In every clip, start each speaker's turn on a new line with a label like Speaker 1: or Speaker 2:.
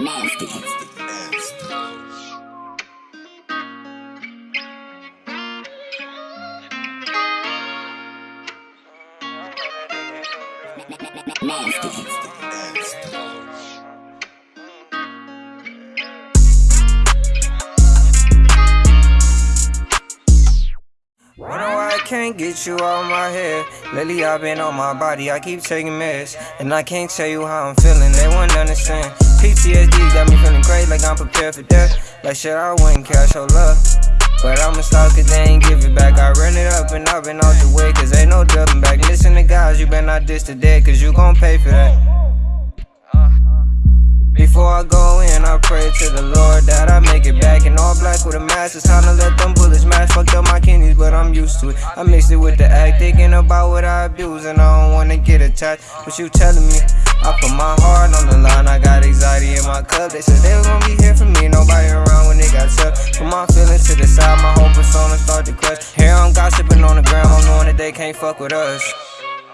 Speaker 1: Nasty. Nasty.
Speaker 2: Can't get you out my head. Lately I've been on my body, I keep taking meds. And I can't tell you how I'm feeling, they won't understand. Prepared for death. Like shit, I wouldn't cash your love. But I'ma stop cause they ain't give it back. I run it up and I've been out the way cause ain't no dubbing back. Listen to guys, you better not diss the dead cause you gon' pay for that. Before I go in, I pray to the Lord that I make it back in all black with a mask. It's time to let them bullets match. Fucked up my kidneys, but I'm used to it. I mixed it with the act, thinking about what I abuse, and I don't wanna get attached. But you telling me, I put my heart on the line. I got anxiety in my cup. They said they was gonna be they can't fuck with us.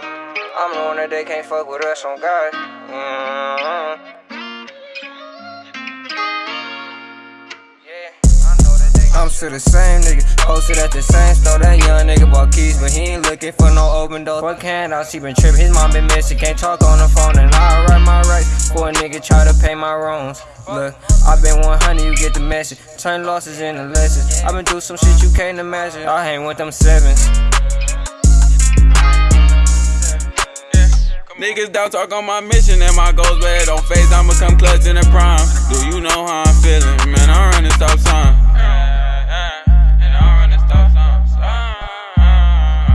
Speaker 2: I'm the one that they can't fuck with us on God. Mm-hmm. I'm still the same nigga, posted at the same store. That young nigga bought keys, but he ain't looking for no open door. What can I see? Been tripping, his mom been missing, can't talk on the phone, and I write my rights for a nigga try to pay my wrongs. Look, i been 100, you get the message. Turn losses into lessons. i been through some shit you can't imagine. I hang with them sevens.
Speaker 3: Niggas down talk on my mission and my goals, but it don't faze. I'ma come clutch in the prime. Do you know how I'm feeling? Man, I'm running stop sign.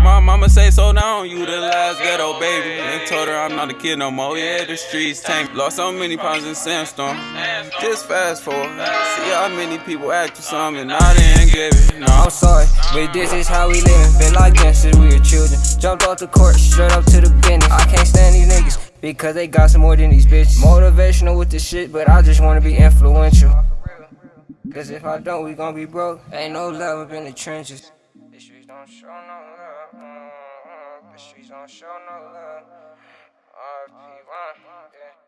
Speaker 3: My mama say so now you the last ghetto baby. And told her I'm not a kid no more, yeah the streets tank Lost so many pounds in sandstorm. Just fast forward, see how many people act for something I didn't give it, no.
Speaker 2: I'm sorry, but this is how we living Feel like gangsters, we were children. Jumped off the court, straight up to the because they got some more than these bitches. Motivational with the shit, but I just wanna be influential. Cause if I don't, we gon' be broke. Ain't no love up in the trenches. The streets don't show no love. Mm-hmm. The streets don't show no love. RP1.